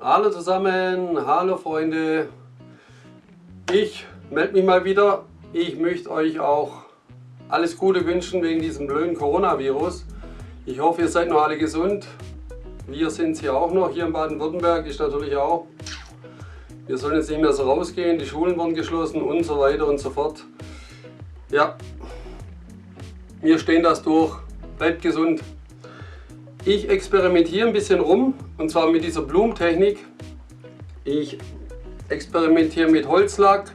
Hallo zusammen, hallo Freunde. Ich melde mich mal wieder. Ich möchte euch auch alles Gute wünschen wegen diesem blöden Coronavirus. Ich hoffe, ihr seid noch alle gesund. Wir sind es hier auch noch. Hier in Baden-Württemberg ist natürlich auch. Wir sollen jetzt nicht mehr so rausgehen. Die Schulen wurden geschlossen und so weiter und so fort. Ja, wir stehen das durch. Bleibt gesund. Ich experimentiere ein bisschen rum und zwar mit dieser Blumentechnik. Ich experimentiere mit Holzlack,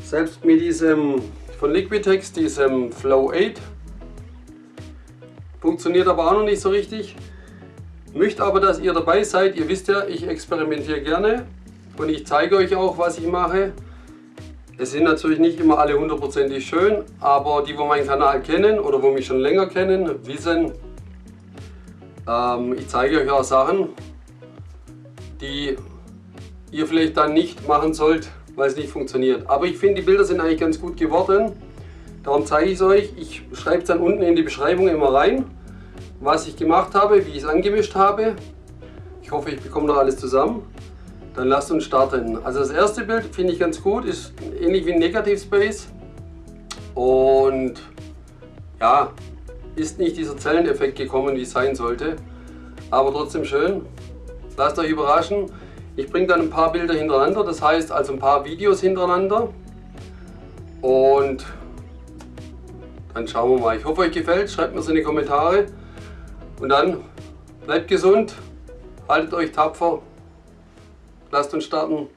selbst mit diesem von Liquitex, diesem Flow 8. Funktioniert aber auch noch nicht so richtig. Möchte aber, dass ihr dabei seid. Ihr wisst ja, ich experimentiere gerne und ich zeige euch auch, was ich mache. Es sind natürlich nicht immer alle hundertprozentig schön, aber die, wo meinen Kanal kennen oder wo mich schon länger kennen, wissen, ähm, ich zeige euch auch Sachen, die ihr vielleicht dann nicht machen sollt, weil es nicht funktioniert. Aber ich finde, die Bilder sind eigentlich ganz gut geworden. Darum zeige ich es euch. Ich schreibe es dann unten in die Beschreibung immer rein, was ich gemacht habe, wie ich es angemischt habe. Ich hoffe, ich bekomme noch alles zusammen. Dann lasst uns starten. Also das erste Bild finde ich ganz gut, ist ähnlich wie ein Negative Space. Und ja, ist nicht dieser Zelleneffekt gekommen, wie es sein sollte. Aber trotzdem schön. Lasst euch überraschen. Ich bringe dann ein paar Bilder hintereinander, das heißt also ein paar Videos hintereinander. Und dann schauen wir mal. Ich hoffe euch gefällt, schreibt mir es in die Kommentare. Und dann bleibt gesund, haltet euch tapfer, lasst uns starten.